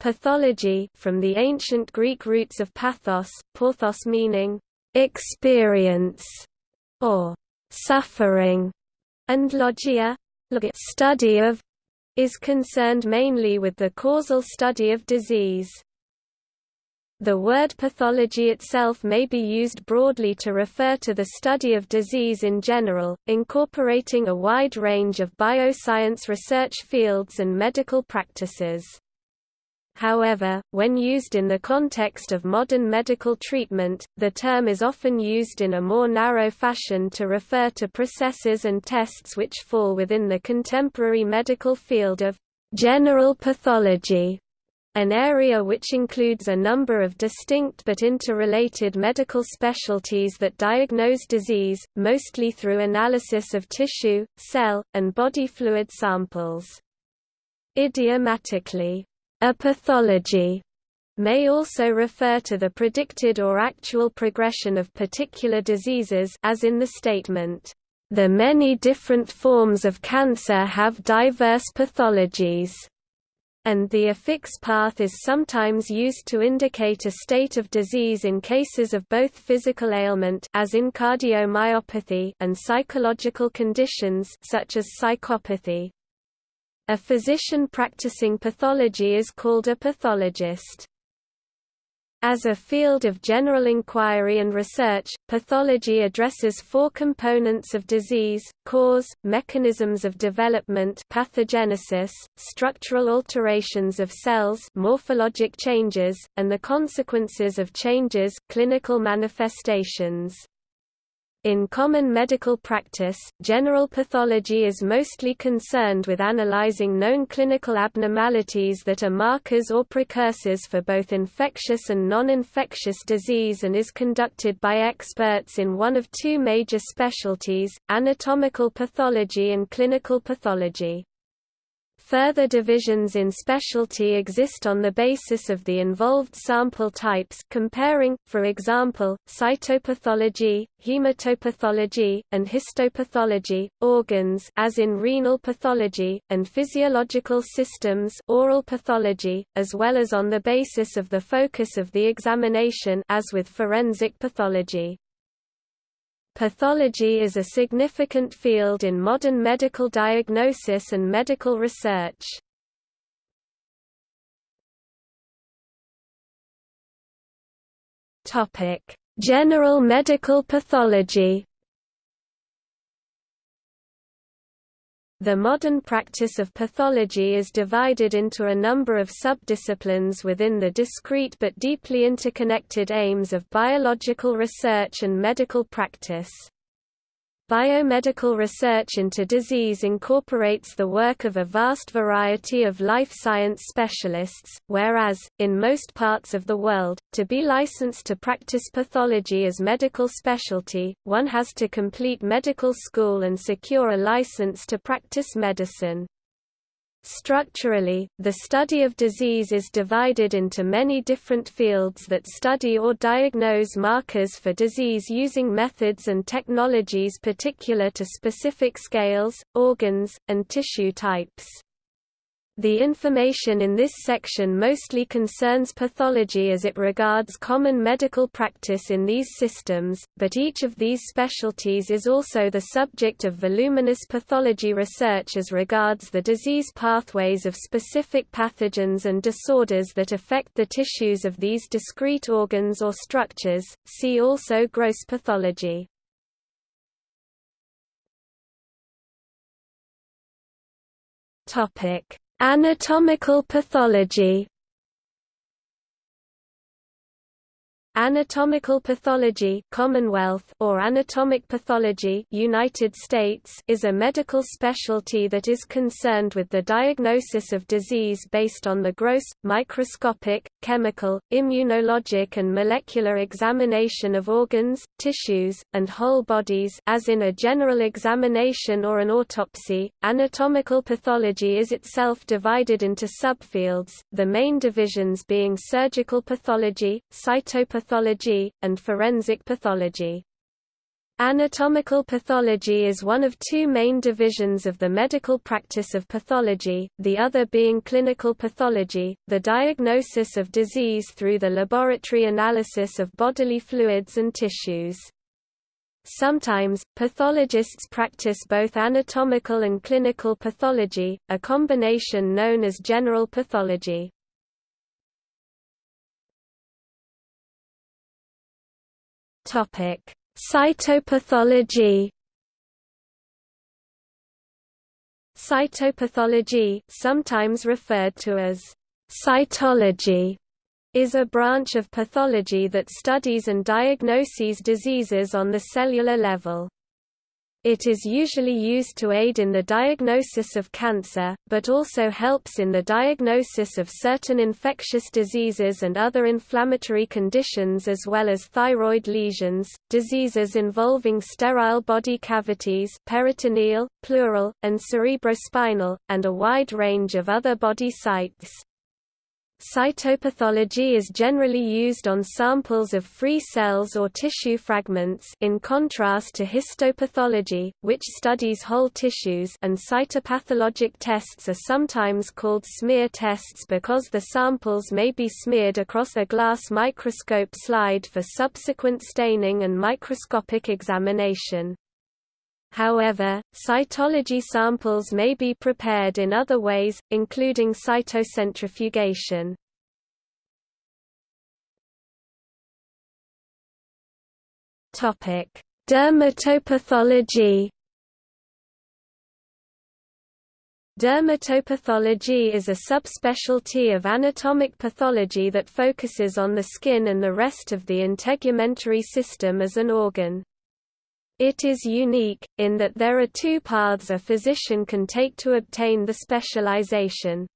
Pathology from the ancient Greek roots of pathos, porthos meaning experience or suffering, and logia study of is concerned mainly with the causal study of disease. The word pathology itself may be used broadly to refer to the study of disease in general, incorporating a wide range of bioscience research fields and medical practices. However, when used in the context of modern medical treatment, the term is often used in a more narrow fashion to refer to processes and tests which fall within the contemporary medical field of general pathology, an area which includes a number of distinct but interrelated medical specialties that diagnose disease, mostly through analysis of tissue, cell, and body fluid samples. Idiomatically, a pathology may also refer to the predicted or actual progression of particular diseases as in the statement, "...the many different forms of cancer have diverse pathologies." and the affix path is sometimes used to indicate a state of disease in cases of both physical ailment as in cardiomyopathy and psychological conditions such as psychopathy. A physician practicing pathology is called a pathologist. As a field of general inquiry and research, pathology addresses four components of disease, cause, mechanisms of development pathogenesis, structural alterations of cells morphologic changes, and the consequences of changes clinical manifestations. In common medical practice, general pathology is mostly concerned with analyzing known clinical abnormalities that are markers or precursors for both infectious and non-infectious disease and is conducted by experts in one of two major specialties, anatomical pathology and clinical pathology. Further divisions in specialty exist on the basis of the involved sample types comparing, for example, cytopathology, hematopathology, and histopathology, organs as in renal pathology, and physiological systems oral pathology, as well as on the basis of the focus of the examination as with forensic pathology. Pathology is a significant field in modern medical diagnosis and medical research. General medical pathology The modern practice of pathology is divided into a number of subdisciplines within the discrete but deeply interconnected aims of biological research and medical practice. Biomedical research into disease incorporates the work of a vast variety of life science specialists, whereas, in most parts of the world, to be licensed to practice pathology as medical specialty, one has to complete medical school and secure a license to practice medicine. Structurally, the study of disease is divided into many different fields that study or diagnose markers for disease using methods and technologies particular to specific scales, organs, and tissue types. The information in this section mostly concerns pathology as it regards common medical practice in these systems, but each of these specialties is also the subject of voluminous pathology research as regards the disease pathways of specific pathogens and disorders that affect the tissues of these discrete organs or structures. See also gross pathology. Topic Anatomical pathology Anatomical pathology Commonwealth or anatomic pathology United States is a medical specialty that is concerned with the diagnosis of disease based on the gross, microscopic, chemical, immunologic and molecular examination of organs, tissues, and whole bodies as in a general examination or an autopsy. Anatomical pathology is itself divided into subfields, the main divisions being surgical pathology, cytopathology, and forensic pathology. Anatomical pathology is one of two main divisions of the medical practice of pathology, the other being clinical pathology, the diagnosis of disease through the laboratory analysis of bodily fluids and tissues. Sometimes, pathologists practice both anatomical and clinical pathology, a combination known as general pathology. Topic Cytopathology Cytopathology sometimes referred to as cytology is a branch of pathology that studies and diagnoses diseases on the cellular level. It is usually used to aid in the diagnosis of cancer, but also helps in the diagnosis of certain infectious diseases and other inflammatory conditions as well as thyroid lesions, diseases involving sterile body cavities peritoneal, pleural, and cerebrospinal, and a wide range of other body sites. Cytopathology is generally used on samples of free cells or tissue fragments in contrast to histopathology, which studies whole tissues and cytopathologic tests are sometimes called smear tests because the samples may be smeared across a glass microscope slide for subsequent staining and microscopic examination. However, cytology samples may be prepared in other ways, including cytocentrifugation. Dermatopathology Dermatopathology is a subspecialty of anatomic pathology that focuses on the skin and the rest of the integumentary system as an organ. It is unique, in that there are two paths a physician can take to obtain the specialization.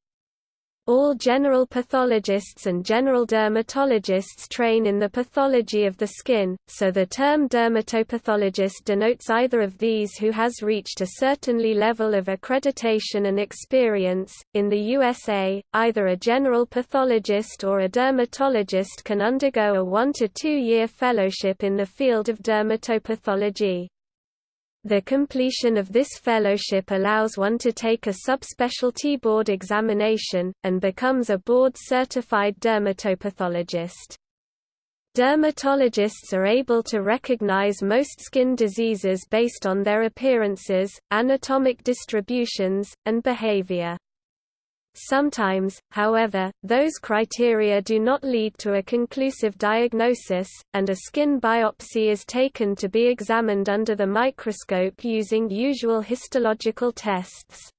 All general pathologists and general dermatologists train in the pathology of the skin, so the term dermatopathologist denotes either of these who has reached a certainly level of accreditation and experience. In the USA, either a general pathologist or a dermatologist can undergo a one to two year fellowship in the field of dermatopathology. The completion of this fellowship allows one to take a subspecialty board examination, and becomes a board-certified dermatopathologist. Dermatologists are able to recognize most skin diseases based on their appearances, anatomic distributions, and behavior. Sometimes, however, those criteria do not lead to a conclusive diagnosis, and a skin biopsy is taken to be examined under the microscope using usual histological tests.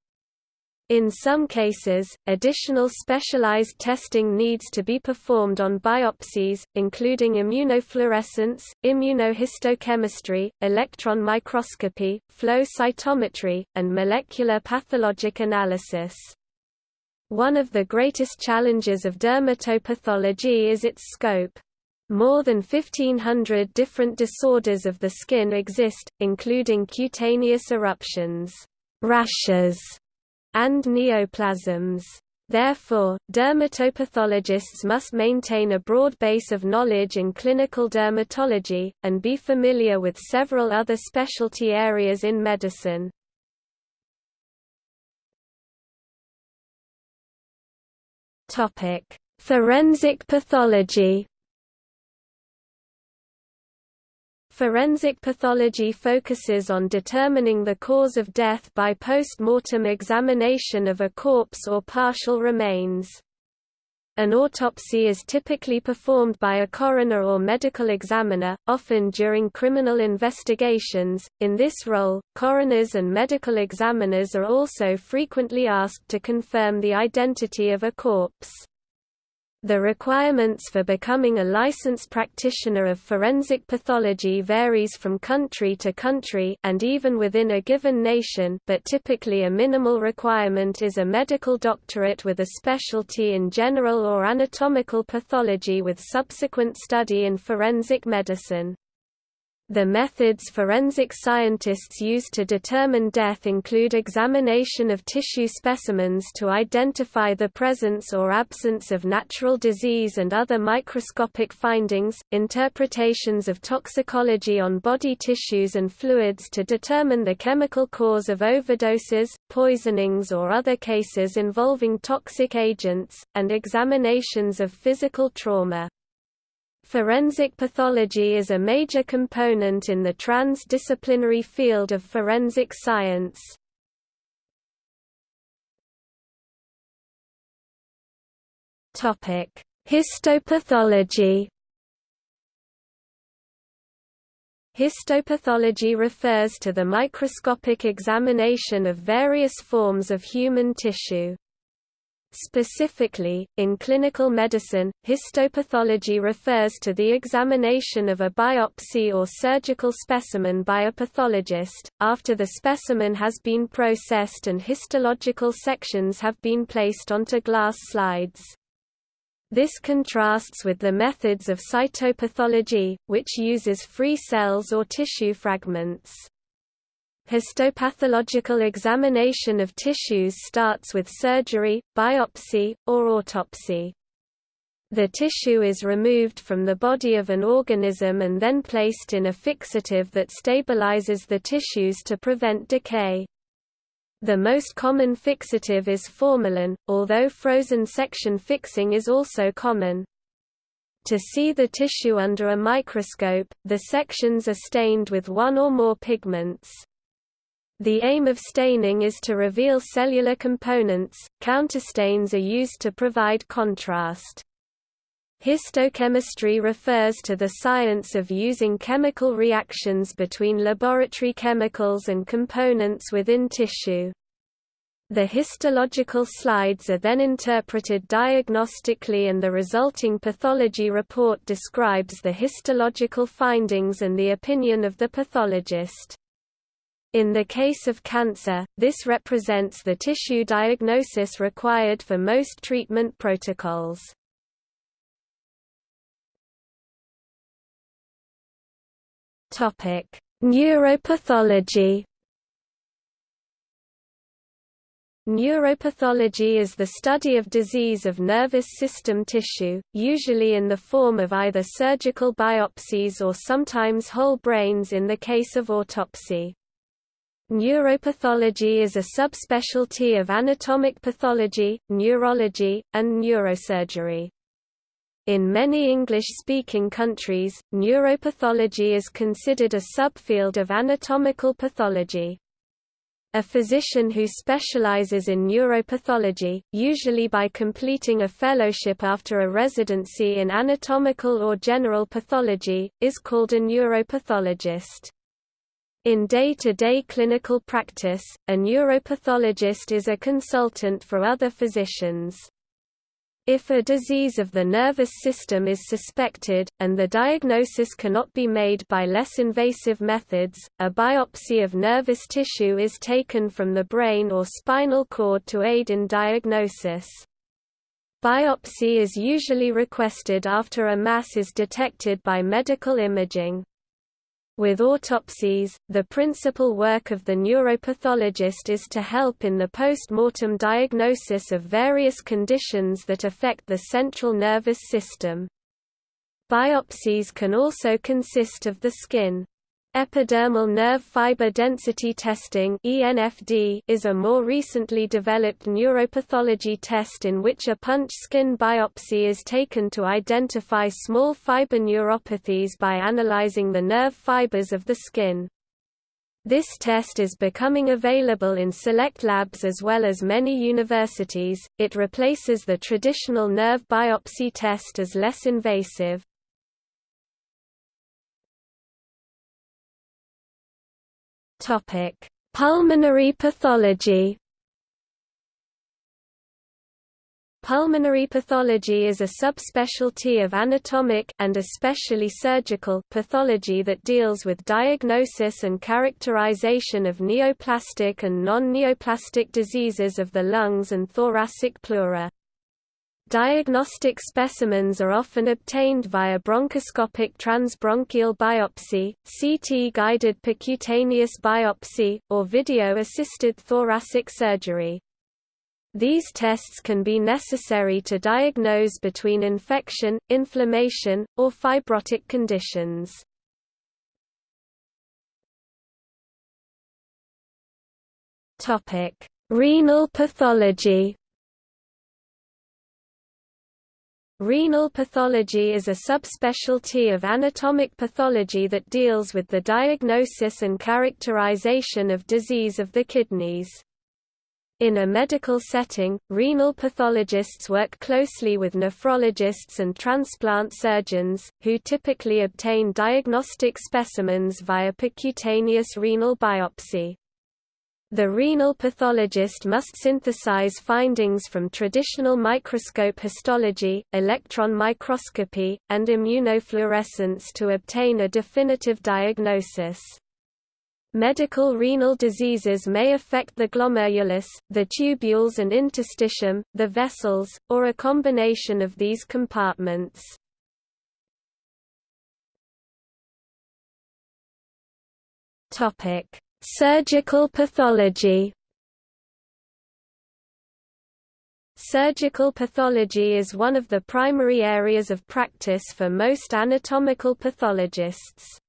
In some cases, additional specialized testing needs to be performed on biopsies, including immunofluorescence, immunohistochemistry, electron microscopy, flow cytometry, and molecular pathologic analysis. One of the greatest challenges of dermatopathology is its scope. More than 1500 different disorders of the skin exist, including cutaneous eruptions, rashes, and neoplasms. Therefore, dermatopathologists must maintain a broad base of knowledge in clinical dermatology, and be familiar with several other specialty areas in medicine. Topic: Forensic pathology. Forensic pathology focuses on determining the cause of death by post-mortem examination of a corpse or partial remains. An autopsy is typically performed by a coroner or medical examiner, often during criminal investigations. In this role, coroners and medical examiners are also frequently asked to confirm the identity of a corpse. The requirements for becoming a licensed practitioner of forensic pathology varies from country to country and even within a given nation but typically a minimal requirement is a medical doctorate with a specialty in general or anatomical pathology with subsequent study in forensic medicine. The methods forensic scientists use to determine death include examination of tissue specimens to identify the presence or absence of natural disease and other microscopic findings, interpretations of toxicology on body tissues and fluids to determine the chemical cause of overdoses, poisonings or other cases involving toxic agents, and examinations of physical trauma. Forensic pathology is a major component in the transdisciplinary field of forensic science. Topic: Histopathology Histopathology refers to the microscopic examination of various forms of human tissue. Specifically, in clinical medicine, histopathology refers to the examination of a biopsy or surgical specimen by a pathologist, after the specimen has been processed and histological sections have been placed onto glass slides. This contrasts with the methods of cytopathology, which uses free cells or tissue fragments. Histopathological examination of tissues starts with surgery, biopsy, or autopsy. The tissue is removed from the body of an organism and then placed in a fixative that stabilizes the tissues to prevent decay. The most common fixative is formalin, although frozen section fixing is also common. To see the tissue under a microscope, the sections are stained with one or more pigments. The aim of staining is to reveal cellular components. Counterstains are used to provide contrast. Histochemistry refers to the science of using chemical reactions between laboratory chemicals and components within tissue. The histological slides are then interpreted diagnostically and the resulting pathology report describes the histological findings and the opinion of the pathologist. In the case of cancer, this represents the tissue diagnosis required for most treatment protocols. Topic: Neuropathology. Neuropathology is the study of disease of nervous system tissue, usually in the form of either surgical biopsies or sometimes whole brains in the case of autopsy. Neuropathology is a subspecialty of anatomic pathology, neurology, and neurosurgery. In many English-speaking countries, neuropathology is considered a subfield of anatomical pathology. A physician who specializes in neuropathology, usually by completing a fellowship after a residency in anatomical or general pathology, is called a neuropathologist. In day-to-day -day clinical practice, a neuropathologist is a consultant for other physicians. If a disease of the nervous system is suspected, and the diagnosis cannot be made by less invasive methods, a biopsy of nervous tissue is taken from the brain or spinal cord to aid in diagnosis. Biopsy is usually requested after a mass is detected by medical imaging. With autopsies, the principal work of the neuropathologist is to help in the post-mortem diagnosis of various conditions that affect the central nervous system. Biopsies can also consist of the skin. Epidermal nerve fiber density testing is a more recently developed neuropathology test in which a punch skin biopsy is taken to identify small fiber neuropathies by analyzing the nerve fibers of the skin. This test is becoming available in select labs as well as many universities. It replaces the traditional nerve biopsy test as less invasive. Topic: Pulmonary pathology. Pulmonary pathology is a subspecialty of anatomic and especially surgical pathology that deals with diagnosis and characterization of neoplastic and non-neoplastic diseases of the lungs and thoracic pleura. Diagnostic specimens are often obtained via bronchoscopic transbronchial biopsy, CT-guided percutaneous biopsy, or video-assisted thoracic surgery. These tests can be necessary to diagnose between infection, inflammation, or fibrotic conditions. Renal pathology Renal pathology is a subspecialty of anatomic pathology that deals with the diagnosis and characterization of disease of the kidneys. In a medical setting, renal pathologists work closely with nephrologists and transplant surgeons, who typically obtain diagnostic specimens via percutaneous renal biopsy. The renal pathologist must synthesize findings from traditional microscope histology, electron microscopy, and immunofluorescence to obtain a definitive diagnosis. Medical renal diseases may affect the glomerulus, the tubules and interstitium, the vessels, or a combination of these compartments. Topic: Surgical pathology Surgical pathology is one of the primary areas of practice for most anatomical pathologists.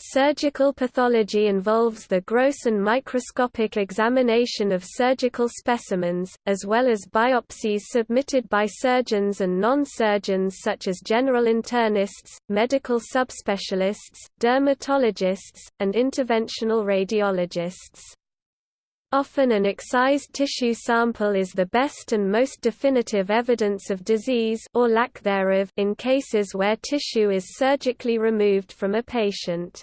Surgical pathology involves the gross and microscopic examination of surgical specimens, as well as biopsies submitted by surgeons and non-surgeons such as general internists, medical subspecialists, dermatologists, and interventional radiologists. Often an excised tissue sample is the best and most definitive evidence of disease or lack thereof in cases where tissue is surgically removed from a patient.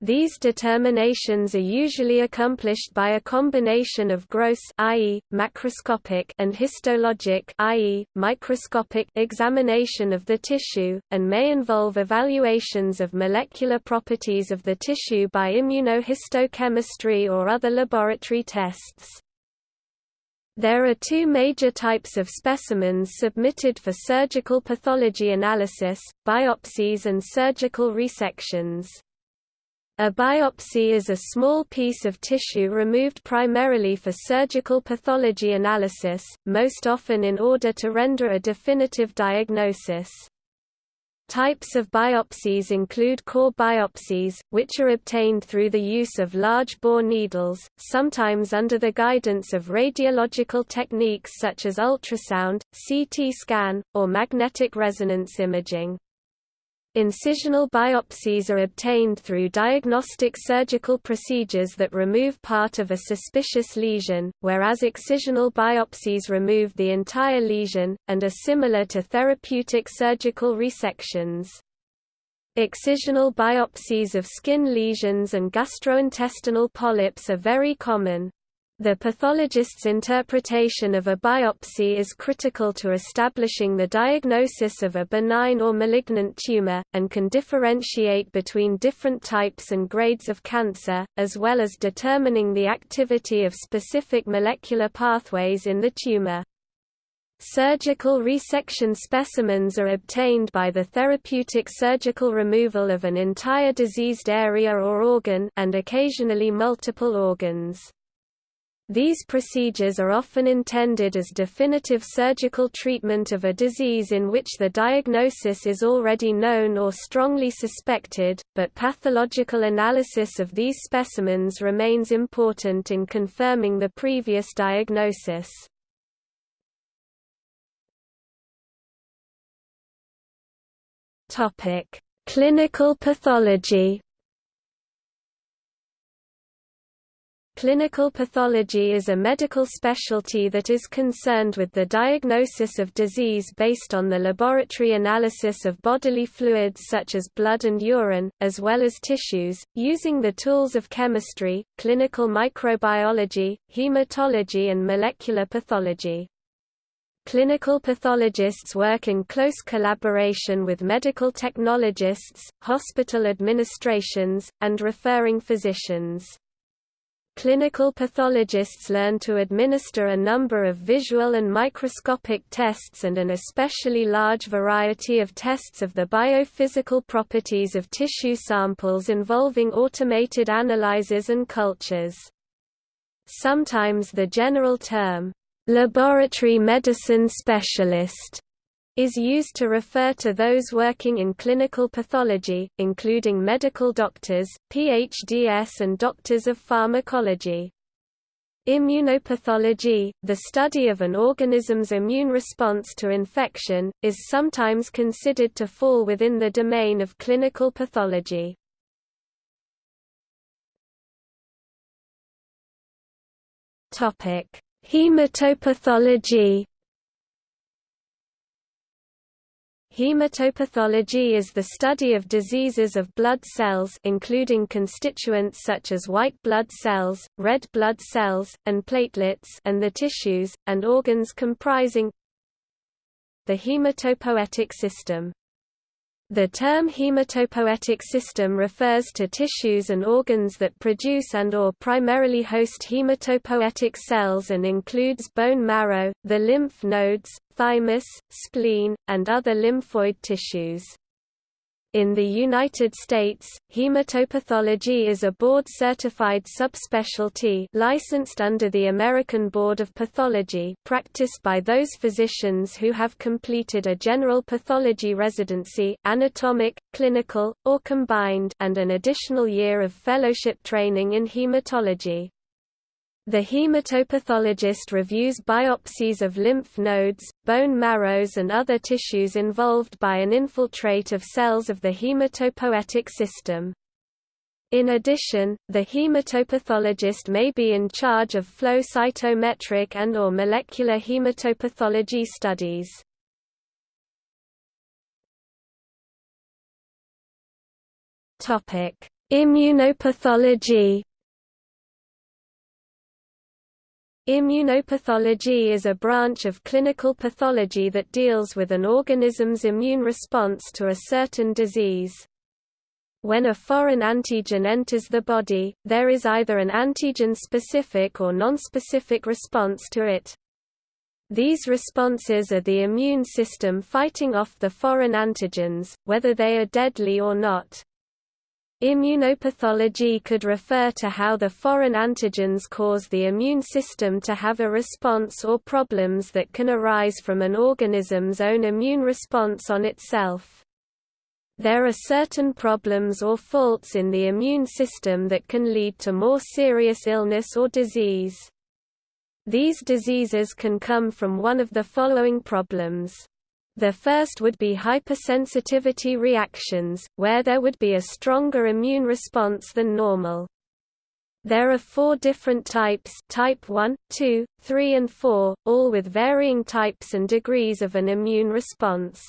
These determinations are usually accomplished by a combination of gross i.e., macroscopic and histologic i.e., microscopic examination of the tissue, and may involve evaluations of molecular properties of the tissue by immunohistochemistry or other laboratory tests. There are two major types of specimens submitted for surgical pathology analysis, biopsies and surgical resections. A biopsy is a small piece of tissue removed primarily for surgical pathology analysis, most often in order to render a definitive diagnosis. Types of biopsies include core biopsies, which are obtained through the use of large bore needles, sometimes under the guidance of radiological techniques such as ultrasound, CT scan, or magnetic resonance imaging. Incisional biopsies are obtained through diagnostic surgical procedures that remove part of a suspicious lesion, whereas excisional biopsies remove the entire lesion, and are similar to therapeutic surgical resections. Excisional biopsies of skin lesions and gastrointestinal polyps are very common, the pathologist's interpretation of a biopsy is critical to establishing the diagnosis of a benign or malignant tumor, and can differentiate between different types and grades of cancer, as well as determining the activity of specific molecular pathways in the tumor. Surgical resection specimens are obtained by the therapeutic surgical removal of an entire diseased area or organ and occasionally multiple organs. These procedures are often intended as definitive surgical treatment of a disease in which the diagnosis is already known or strongly suspected, but pathological analysis of these specimens remains important in confirming the previous diagnosis. Clinical pathology Clinical pathology is a medical specialty that is concerned with the diagnosis of disease based on the laboratory analysis of bodily fluids such as blood and urine, as well as tissues, using the tools of chemistry, clinical microbiology, hematology and molecular pathology. Clinical pathologists work in close collaboration with medical technologists, hospital administrations, and referring physicians. Clinical pathologists learn to administer a number of visual and microscopic tests and an especially large variety of tests of the biophysical properties of tissue samples involving automated analyzers and cultures. Sometimes the general term, laboratory medicine specialist is used to refer to those working in clinical pathology, including medical doctors, PhDs and doctors of pharmacology. Immunopathology, the study of an organism's immune response to infection, is sometimes considered to fall within the domain of clinical pathology. Hematopathology Hematopathology is the study of diseases of blood cells including constituents such as white blood cells, red blood cells, and platelets and the tissues, and organs comprising the hematopoietic system. The term hematopoietic system refers to tissues and organs that produce and or primarily host hematopoietic cells and includes bone marrow, the lymph nodes, thymus, spleen, and other lymphoid tissues. In the United States, hematopathology is a board-certified subspecialty licensed under the American Board of Pathology practiced by those physicians who have completed a general pathology residency anatomic, clinical, or combined and an additional year of fellowship training in hematology. The hematopathologist reviews biopsies of lymph nodes, bone marrows and other tissues involved by an infiltrate of cells of the hematopoietic system. In addition, the hematopathologist may be in charge of flow cytometric and or molecular hematopathology studies. Immunopathology Immunopathology is a branch of clinical pathology that deals with an organism's immune response to a certain disease. When a foreign antigen enters the body, there is either an antigen-specific or nonspecific response to it. These responses are the immune system fighting off the foreign antigens, whether they are deadly or not. Immunopathology could refer to how the foreign antigens cause the immune system to have a response or problems that can arise from an organism's own immune response on itself. There are certain problems or faults in the immune system that can lead to more serious illness or disease. These diseases can come from one of the following problems. The first would be hypersensitivity reactions, where there would be a stronger immune response than normal. There are four different types type 1, 2, 3 and 4, all with varying types and degrees of an immune response.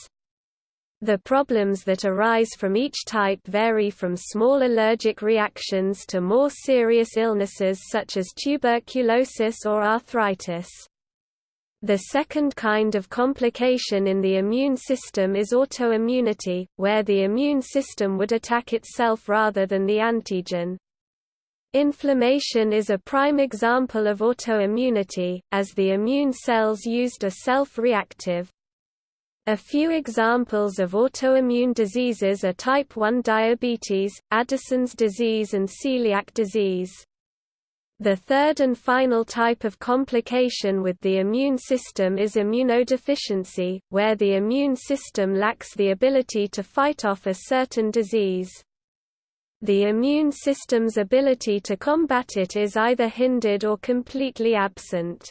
The problems that arise from each type vary from small allergic reactions to more serious illnesses such as tuberculosis or arthritis. The second kind of complication in the immune system is autoimmunity, where the immune system would attack itself rather than the antigen. Inflammation is a prime example of autoimmunity, as the immune cells used are self-reactive. A few examples of autoimmune diseases are type 1 diabetes, Addison's disease and celiac disease. The third and final type of complication with the immune system is immunodeficiency, where the immune system lacks the ability to fight off a certain disease. The immune system's ability to combat it is either hindered or completely absent.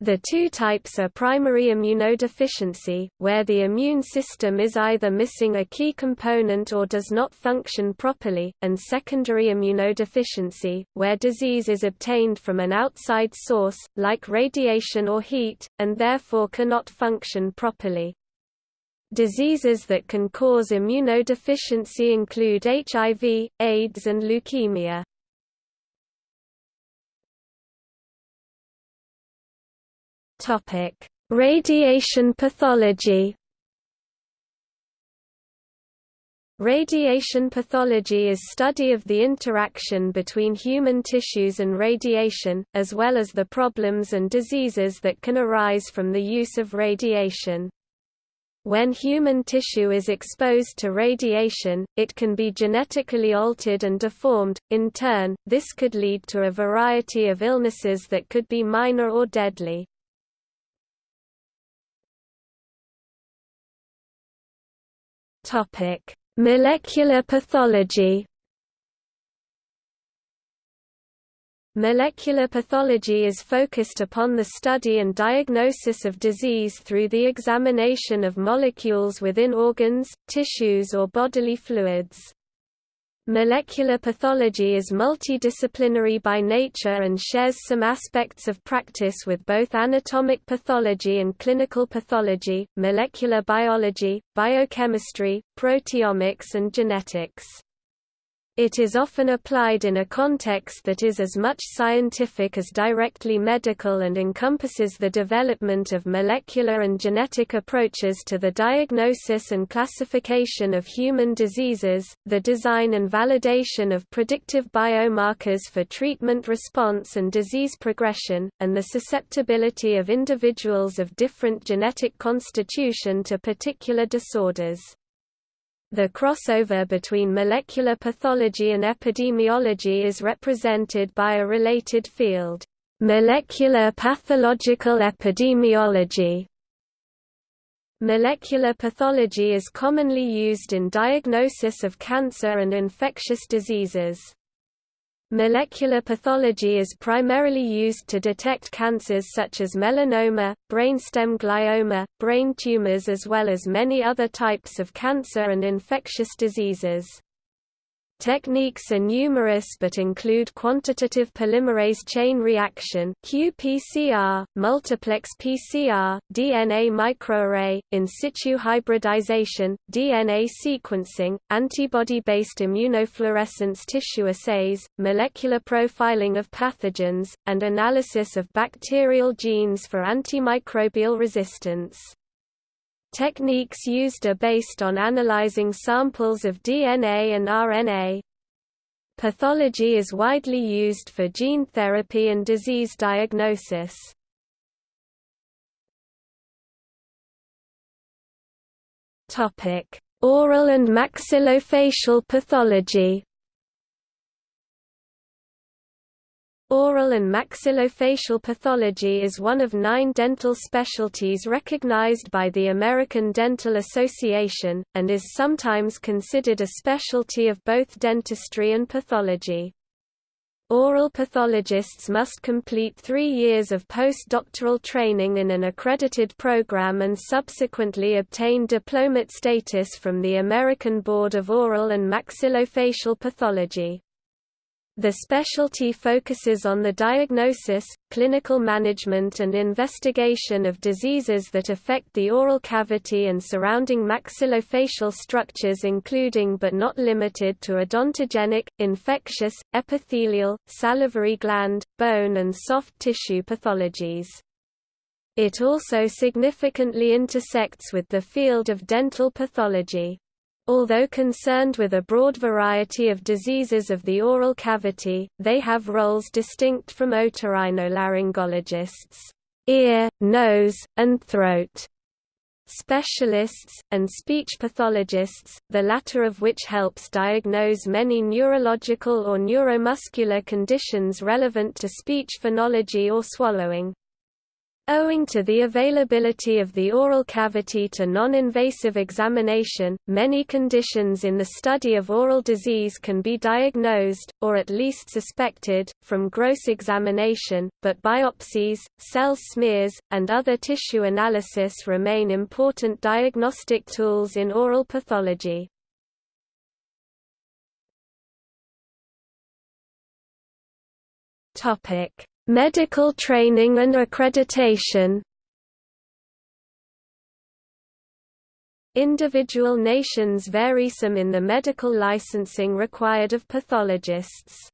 The two types are primary immunodeficiency, where the immune system is either missing a key component or does not function properly, and secondary immunodeficiency, where disease is obtained from an outside source, like radiation or heat, and therefore cannot function properly. Diseases that can cause immunodeficiency include HIV, AIDS and leukemia. Topic: Radiation pathology. Radiation pathology is study of the interaction between human tissues and radiation, as well as the problems and diseases that can arise from the use of radiation. When human tissue is exposed to radiation, it can be genetically altered and deformed. In turn, this could lead to a variety of illnesses that could be minor or deadly. Topic: Molecular pathology Molecular pathology is focused upon the study and diagnosis of disease through the examination of molecules within organs, tissues or bodily fluids. Molecular pathology is multidisciplinary by nature and shares some aspects of practice with both anatomic pathology and clinical pathology, molecular biology, biochemistry, proteomics and genetics. It is often applied in a context that is as much scientific as directly medical and encompasses the development of molecular and genetic approaches to the diagnosis and classification of human diseases, the design and validation of predictive biomarkers for treatment response and disease progression, and the susceptibility of individuals of different genetic constitution to particular disorders. The crossover between molecular pathology and epidemiology is represented by a related field, molecular pathological epidemiology. Molecular pathology is commonly used in diagnosis of cancer and infectious diseases. Molecular pathology is primarily used to detect cancers such as melanoma, brainstem glioma, brain tumors as well as many other types of cancer and infectious diseases. Techniques are numerous but include quantitative polymerase chain reaction qPCR, multiplex PCR, DNA microarray, in situ hybridization, DNA sequencing, antibody-based immunofluorescence tissue assays, molecular profiling of pathogens, and analysis of bacterial genes for antimicrobial resistance. Techniques used are based on analyzing samples of DNA and RNA. Pathology is widely used for gene therapy and disease diagnosis. Oral and maxillofacial pathology Oral and maxillofacial pathology is one of nine dental specialties recognized by the American Dental Association, and is sometimes considered a specialty of both dentistry and pathology. Oral pathologists must complete three years of postdoctoral training in an accredited program and subsequently obtain diplomate status from the American Board of Oral and Maxillofacial Pathology. The specialty focuses on the diagnosis, clinical management and investigation of diseases that affect the oral cavity and surrounding maxillofacial structures including but not limited to odontogenic, infectious, epithelial, salivary gland, bone and soft tissue pathologies. It also significantly intersects with the field of dental pathology. Although concerned with a broad variety of diseases of the oral cavity, they have roles distinct from otorhinolaryngologists ear, nose, and throat specialists, and speech pathologists, the latter of which helps diagnose many neurological or neuromuscular conditions relevant to speech phonology or swallowing. Owing to the availability of the oral cavity to non-invasive examination, many conditions in the study of oral disease can be diagnosed, or at least suspected, from gross examination, but biopsies, cell smears, and other tissue analysis remain important diagnostic tools in oral pathology. Topic Medical training and accreditation Individual nations vary some in the medical licensing required of pathologists.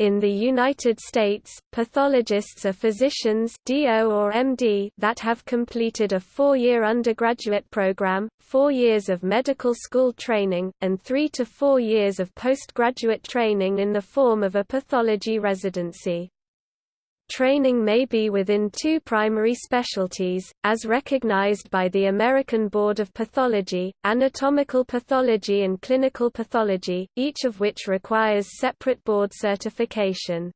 In the United States, pathologists are physicians DO or MD that have completed a four-year undergraduate program, four years of medical school training, and three to four years of postgraduate training in the form of a pathology residency. Training may be within two primary specialties, as recognized by the American Board of Pathology, anatomical pathology and clinical pathology, each of which requires separate board certification.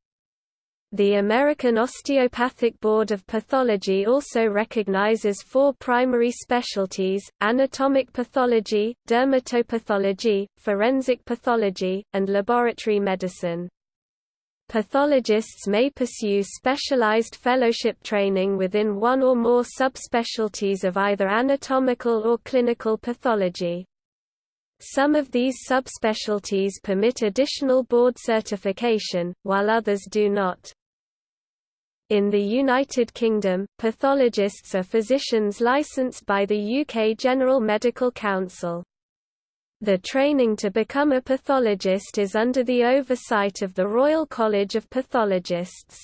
The American Osteopathic Board of Pathology also recognizes four primary specialties, anatomic pathology, dermatopathology, forensic pathology, and laboratory medicine. Pathologists may pursue specialized fellowship training within one or more subspecialties of either anatomical or clinical pathology. Some of these subspecialties permit additional board certification, while others do not. In the United Kingdom, pathologists are physicians licensed by the UK General Medical Council. The training to become a pathologist is under the oversight of the Royal College of Pathologists.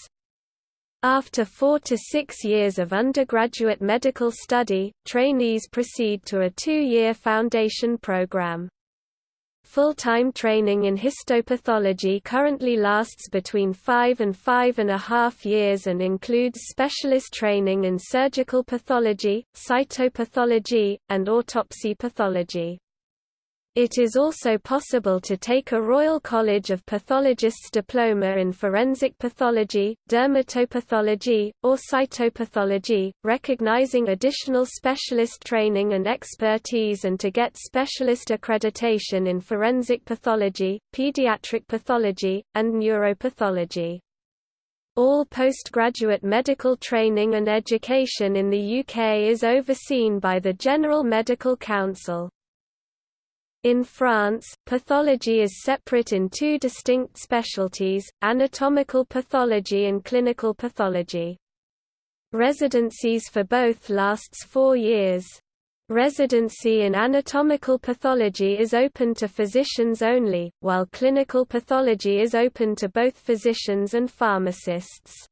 After four to six years of undergraduate medical study, trainees proceed to a two-year foundation program. Full-time training in histopathology currently lasts between five and five and a half years and includes specialist training in surgical pathology, cytopathology, and autopsy pathology. It is also possible to take a Royal College of Pathologists diploma in forensic pathology, dermatopathology, or cytopathology, recognizing additional specialist training and expertise and to get specialist accreditation in forensic pathology, pediatric pathology, and neuropathology. All postgraduate medical training and education in the UK is overseen by the General Medical Council. In France, pathology is separate in two distinct specialties, anatomical pathology and clinical pathology. Residencies for both lasts four years. Residency in anatomical pathology is open to physicians only, while clinical pathology is open to both physicians and pharmacists.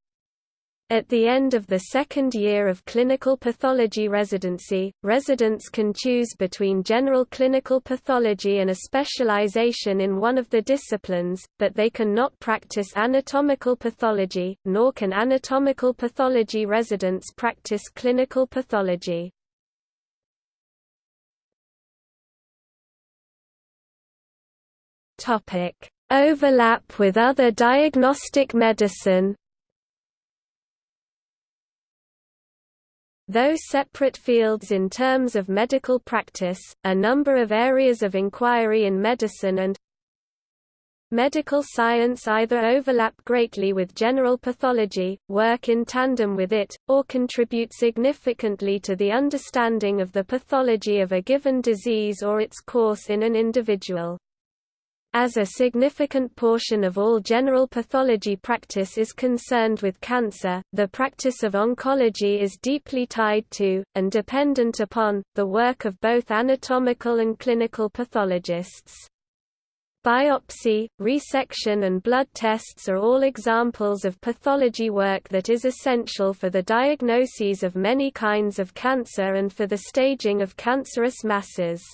At the end of the second year of clinical pathology residency, residents can choose between general clinical pathology and a specialization in one of the disciplines, but they can not practice anatomical pathology, nor can anatomical pathology residents practice clinical pathology. Overlap with other diagnostic medicine Though separate fields in terms of medical practice, a number of areas of inquiry in medicine and medical science either overlap greatly with general pathology, work in tandem with it, or contribute significantly to the understanding of the pathology of a given disease or its course in an individual. As a significant portion of all general pathology practice is concerned with cancer, the practice of oncology is deeply tied to, and dependent upon, the work of both anatomical and clinical pathologists. Biopsy, resection and blood tests are all examples of pathology work that is essential for the diagnoses of many kinds of cancer and for the staging of cancerous masses.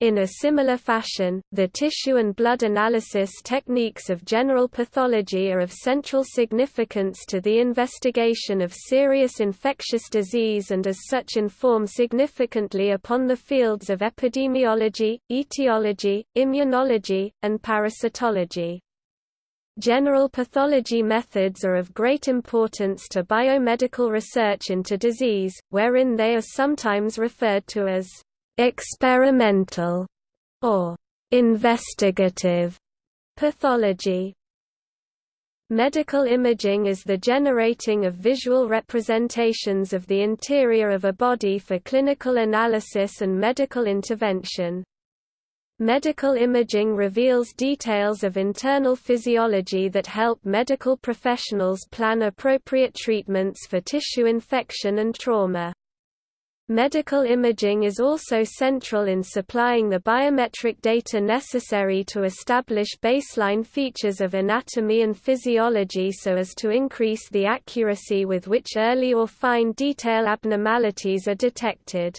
In a similar fashion, the tissue and blood analysis techniques of general pathology are of central significance to the investigation of serious infectious disease and as such inform significantly upon the fields of epidemiology, etiology, immunology, and parasitology. General pathology methods are of great importance to biomedical research into disease, wherein they are sometimes referred to as experimental or investigative pathology. Medical imaging is the generating of visual representations of the interior of a body for clinical analysis and medical intervention. Medical imaging reveals details of internal physiology that help medical professionals plan appropriate treatments for tissue infection and trauma. Medical imaging is also central in supplying the biometric data necessary to establish baseline features of anatomy and physiology so as to increase the accuracy with which early or fine detail abnormalities are detected.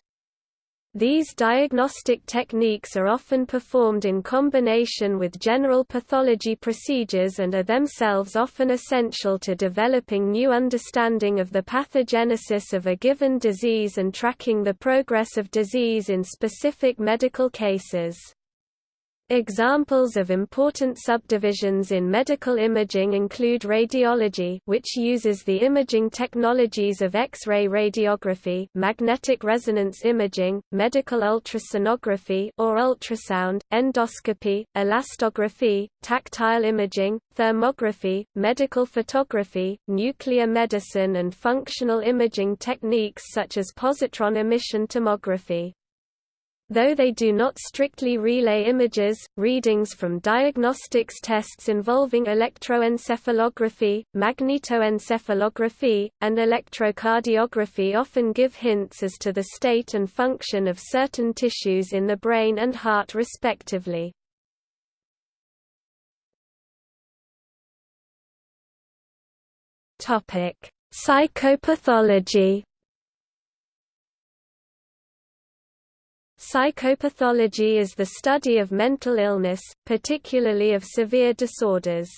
These diagnostic techniques are often performed in combination with general pathology procedures and are themselves often essential to developing new understanding of the pathogenesis of a given disease and tracking the progress of disease in specific medical cases. Examples of important subdivisions in medical imaging include radiology which uses the imaging technologies of X-ray radiography magnetic resonance imaging, medical ultrasonography or ultrasound, endoscopy, elastography, tactile imaging, thermography, medical photography, nuclear medicine and functional imaging techniques such as positron emission tomography. Though they do not strictly relay images, readings from diagnostics tests involving electroencephalography, magnetoencephalography, and electrocardiography often give hints as to the state and function of certain tissues in the brain and heart respectively. Psychopathology Psychopathology is the study of mental illness, particularly of severe disorders.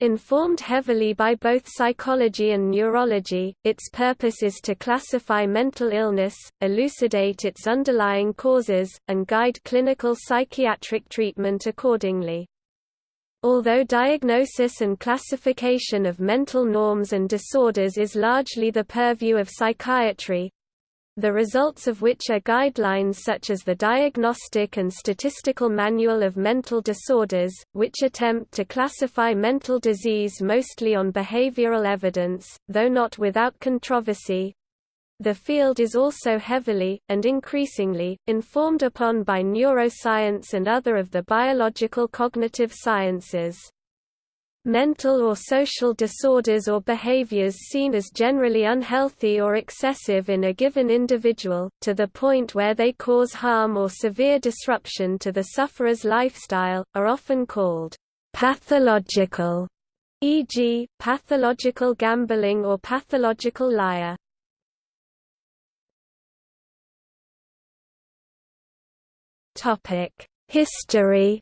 Informed heavily by both psychology and neurology, its purpose is to classify mental illness, elucidate its underlying causes, and guide clinical psychiatric treatment accordingly. Although diagnosis and classification of mental norms and disorders is largely the purview of psychiatry, the results of which are guidelines such as the Diagnostic and Statistical Manual of Mental Disorders, which attempt to classify mental disease mostly on behavioral evidence, though not without controversy. The field is also heavily, and increasingly, informed upon by neuroscience and other of the biological cognitive sciences. Mental or social disorders or behaviors seen as generally unhealthy or excessive in a given individual, to the point where they cause harm or severe disruption to the sufferer's lifestyle, are often called pathological, e.g., pathological gambling or pathological liar. History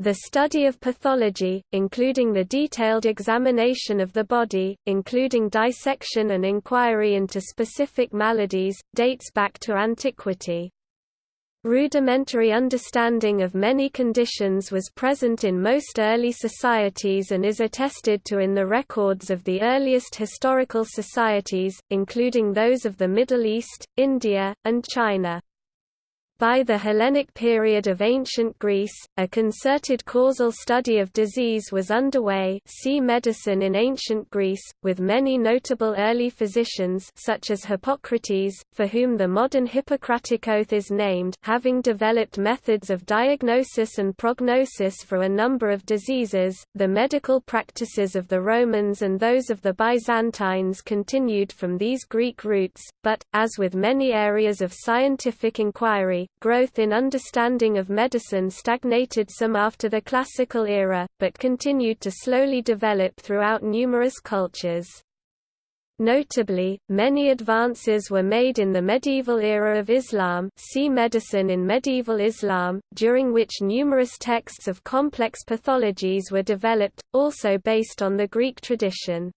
The study of pathology, including the detailed examination of the body, including dissection and inquiry into specific maladies, dates back to antiquity. Rudimentary understanding of many conditions was present in most early societies and is attested to in the records of the earliest historical societies, including those of the Middle East, India, and China. By the Hellenic period of ancient Greece, a concerted causal study of disease was underway see medicine in ancient Greece, with many notable early physicians such as Hippocrates, for whom the modern Hippocratic Oath is named having developed methods of diagnosis and prognosis for a number of diseases. The medical practices of the Romans and those of the Byzantines continued from these Greek roots, but, as with many areas of scientific inquiry, growth in understanding of medicine stagnated some after the classical era, but continued to slowly develop throughout numerous cultures. Notably, many advances were made in the medieval era of Islam see medicine in medieval Islam, during which numerous texts of complex pathologies were developed, also based on the Greek tradition.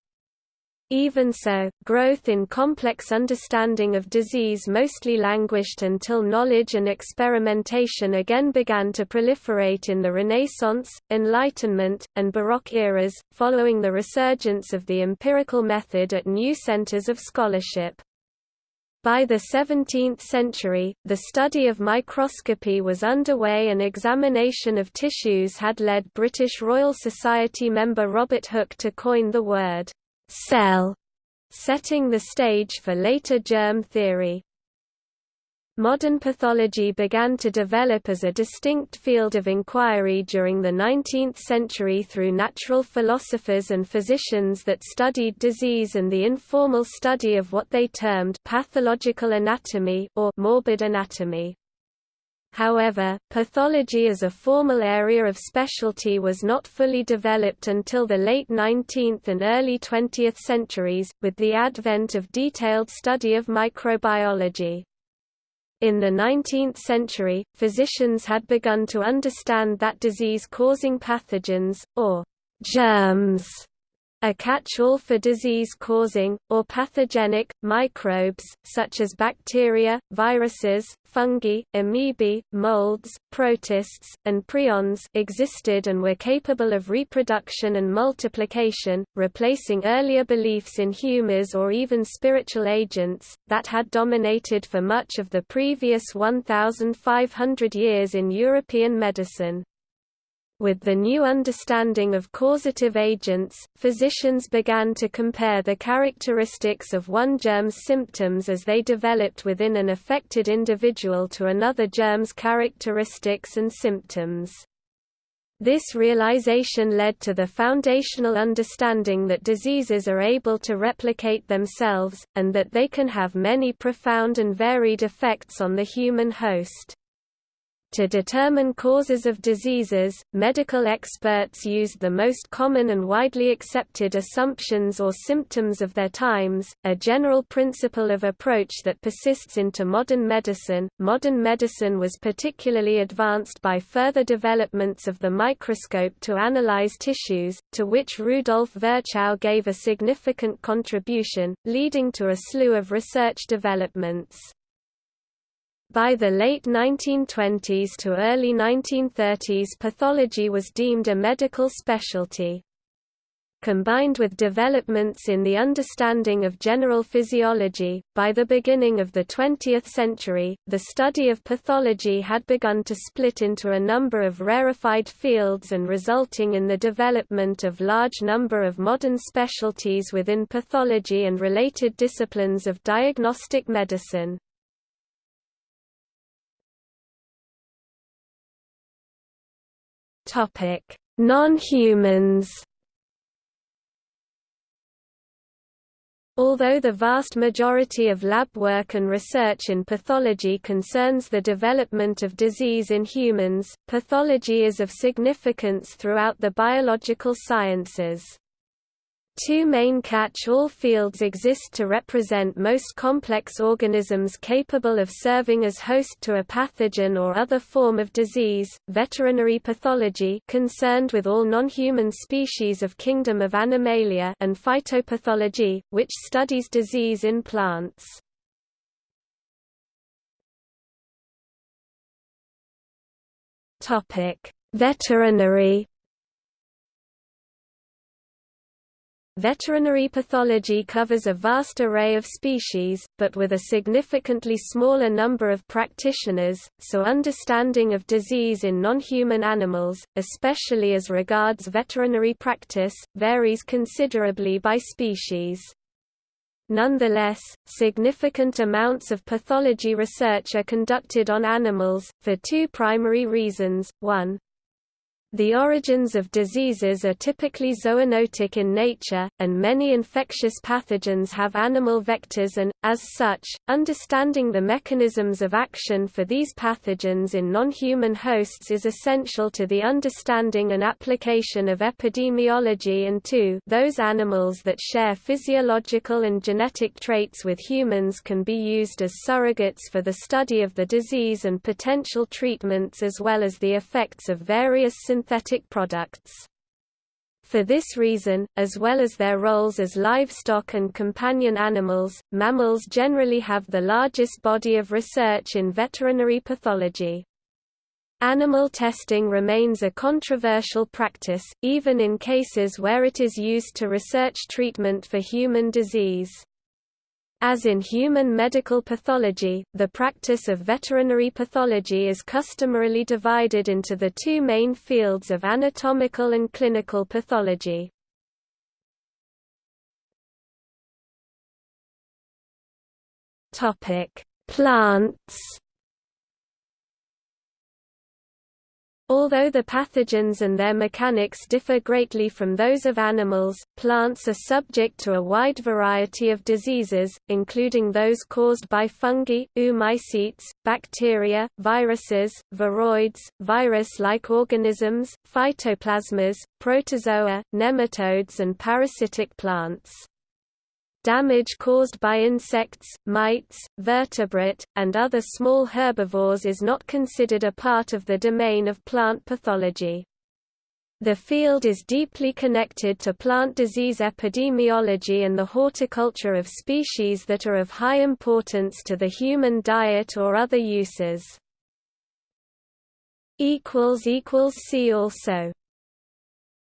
Even so, growth in complex understanding of disease mostly languished until knowledge and experimentation again began to proliferate in the Renaissance, Enlightenment, and Baroque eras, following the resurgence of the empirical method at new centers of scholarship. By the 17th century, the study of microscopy was underway and examination of tissues had led British Royal Society member Robert Hooke to coin the word cell, setting the stage for later germ theory. Modern pathology began to develop as a distinct field of inquiry during the 19th century through natural philosophers and physicians that studied disease and the informal study of what they termed pathological anatomy or morbid anatomy. However, pathology as a formal area of specialty was not fully developed until the late 19th and early 20th centuries, with the advent of detailed study of microbiology. In the 19th century, physicians had begun to understand that disease-causing pathogens, or germs, a catch-all for disease-causing, or pathogenic, microbes, such as bacteria, viruses, fungi, amoebae, molds, protists, and prions existed and were capable of reproduction and multiplication, replacing earlier beliefs in humors or even spiritual agents, that had dominated for much of the previous 1,500 years in European medicine. With the new understanding of causative agents, physicians began to compare the characteristics of one germ's symptoms as they developed within an affected individual to another germ's characteristics and symptoms. This realization led to the foundational understanding that diseases are able to replicate themselves, and that they can have many profound and varied effects on the human host. To determine causes of diseases, medical experts used the most common and widely accepted assumptions or symptoms of their times, a general principle of approach that persists into modern medicine. Modern medicine was particularly advanced by further developments of the microscope to analyze tissues, to which Rudolf Virchow gave a significant contribution, leading to a slew of research developments. By the late 1920s to early 1930s pathology was deemed a medical specialty. Combined with developments in the understanding of general physiology, by the beginning of the 20th century, the study of pathology had begun to split into a number of rarefied fields and resulting in the development of large number of modern specialties within pathology and related disciplines of diagnostic medicine. Non-humans. Although the vast majority of lab work and research in pathology concerns the development of disease in humans, pathology is of significance throughout the biological sciences. Two main catch-all fields exist to represent most complex organisms capable of serving as host to a pathogen or other form of disease, veterinary pathology concerned with all non-human species of kingdom of Animalia and phytopathology, which studies disease in plants. Veterinary Veterinary pathology covers a vast array of species, but with a significantly smaller number of practitioners, so understanding of disease in non-human animals, especially as regards veterinary practice, varies considerably by species. Nonetheless, significant amounts of pathology research are conducted on animals, for two primary reasons, one, the origins of diseases are typically zoonotic in nature, and many infectious pathogens have animal vectors and, as such, understanding the mechanisms of action for these pathogens in non-human hosts is essential to the understanding and application of epidemiology and two those animals that share physiological and genetic traits with humans can be used as surrogates for the study of the disease and potential treatments as well as the effects of various synthetic products. For this reason, as well as their roles as livestock and companion animals, mammals generally have the largest body of research in veterinary pathology. Animal testing remains a controversial practice, even in cases where it is used to research treatment for human disease. As in human medical pathology, the practice of veterinary pathology is customarily divided into the two main fields of anatomical and clinical pathology. Plants Although the pathogens and their mechanics differ greatly from those of animals, plants are subject to a wide variety of diseases, including those caused by fungi, oomycetes, bacteria, viruses, viroids, virus-like organisms, phytoplasmas, protozoa, nematodes and parasitic plants. Damage caused by insects, mites, vertebrate, and other small herbivores is not considered a part of the domain of plant pathology. The field is deeply connected to plant disease epidemiology and the horticulture of species that are of high importance to the human diet or other uses. See also